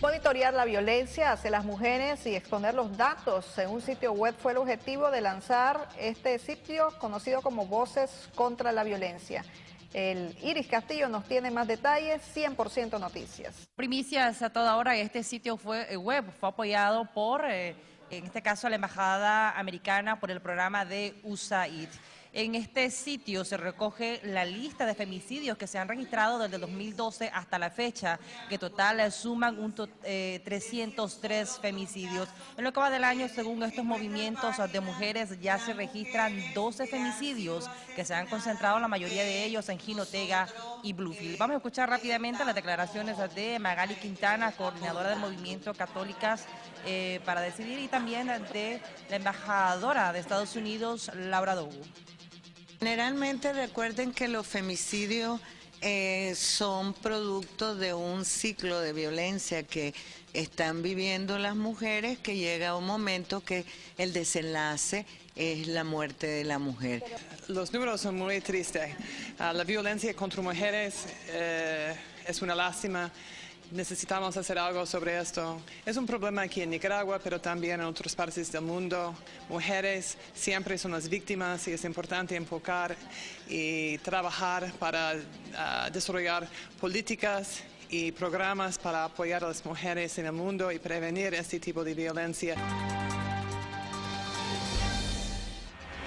Monitorear la violencia hacia las mujeres y exponer los datos en un sitio web fue el objetivo de lanzar este sitio conocido como Voces contra la Violencia. El Iris Castillo nos tiene más detalles, 100% noticias. Primicias a toda hora, este sitio fue, eh, web fue apoyado por, eh, en este caso, la Embajada Americana por el programa de USAID. En este sitio se recoge la lista de femicidios que se han registrado desde 2012 hasta la fecha, que total suman un 303 eh, femicidios. En lo que va del año, según estos movimientos de mujeres, ya se registran 12 femicidios que se han concentrado, la mayoría de ellos en Jinotega y Bluefield. Vamos a escuchar rápidamente las declaraciones de Magali Quintana, coordinadora del movimiento Católicas eh, para Decidir, y también de la embajadora de Estados Unidos, Laura Dogu. Generalmente recuerden que los femicidios eh, son producto de un ciclo de violencia que están viviendo las mujeres que llega un momento que el desenlace es la muerte de la mujer. Los números son muy tristes. Ah, la violencia contra mujeres eh, es una lástima necesitamos hacer algo sobre esto. Es un problema aquí en Nicaragua, pero también en otras partes del mundo. Mujeres siempre son las víctimas y es importante enfocar y trabajar para ah, desarrollar políticas y programas para apoyar a las mujeres en el mundo y prevenir este tipo de violencia.